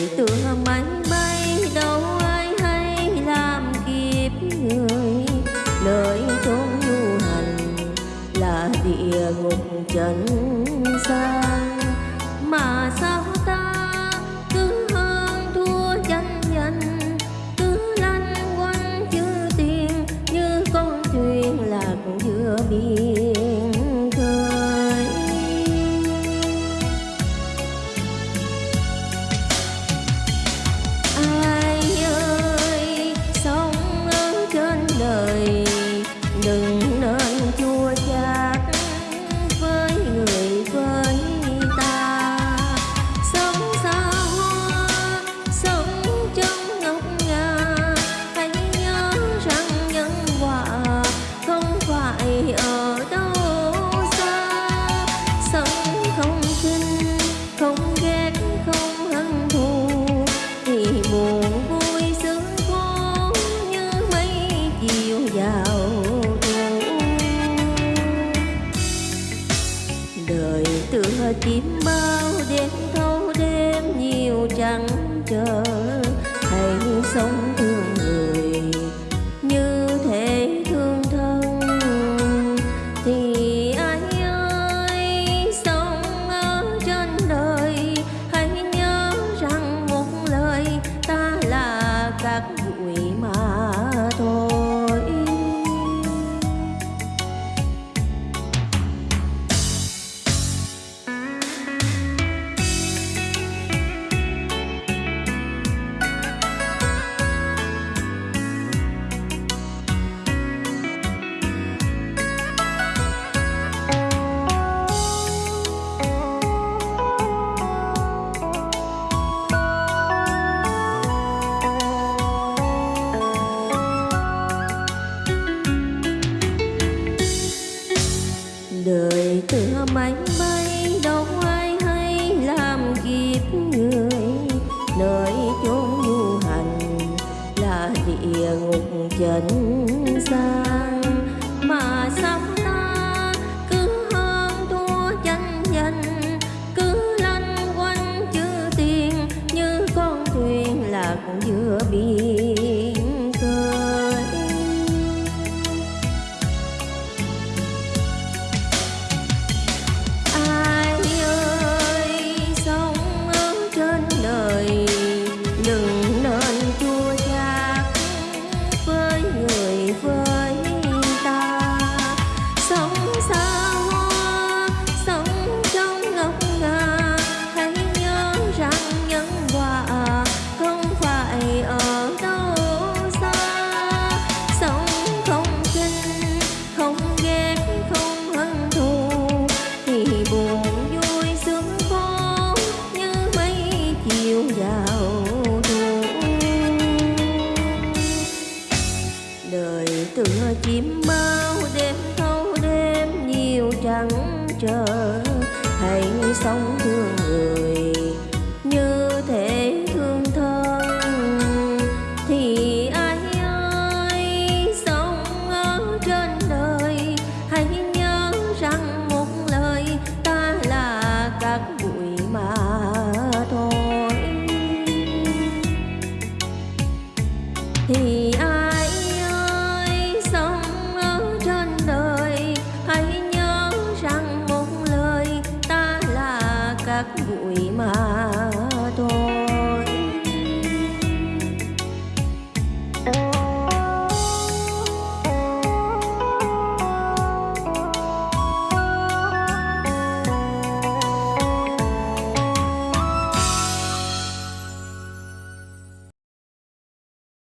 đời tựa máy bay đâu ai hay làm kịp người. Lời chốn du hành là địa ngục trần gian. Mà sao ta cứ hơn thua tranh danh cứ lăn quanh chữ tiền như con thuyền lạc giữa biển. đến thâu đêm nhiều chẳng trời xa sống thương người như thể thương thân, thì ai ai sống ở trên đời hãy nhớ rằng một lời ta là các bụi mà thôi. Thì bụi mà